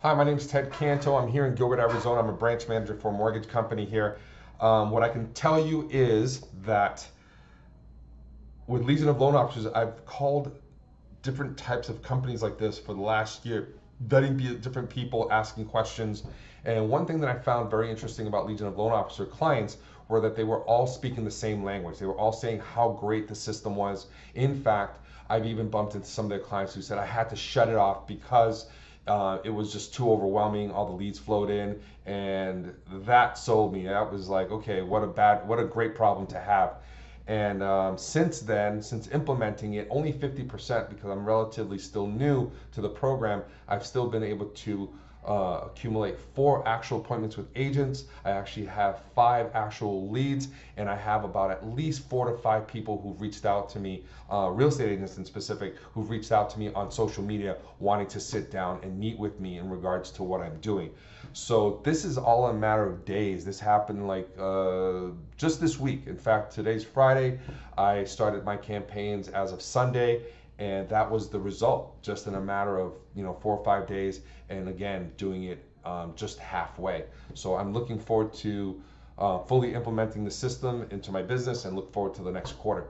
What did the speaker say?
Hi, my name is Ted Canto. I'm here in Gilbert, Arizona. I'm a branch manager for a mortgage company here. Um, what I can tell you is that with Legion of Loan Officers, I've called different types of companies like this for the last year, vetting different people, asking questions. And one thing that I found very interesting about Legion of Loan Officer clients were that they were all speaking the same language. They were all saying how great the system was. In fact, I've even bumped into some of their clients who said I had to shut it off because uh, it was just too overwhelming. All the leads flowed in, and that sold me. That was like, okay, what a bad, what a great problem to have. And um, since then, since implementing it, only 50% because I'm relatively still new to the program, I've still been able to uh, accumulate four actual appointments with agents. I actually have five actual leads, and I have about at least four to five people who've reached out to me, uh, real estate agents in specific, who've reached out to me on social media wanting to sit down and meet with me in regards to what I'm doing. So this is all a matter of days. This happened like uh, just this week. In fact, today's Friday. I started my campaigns as of Sunday and that was the result just in a matter of you know four or five days and again doing it um, just halfway. So i'm looking forward to uh, fully implementing the system into my business and look forward to the next quarter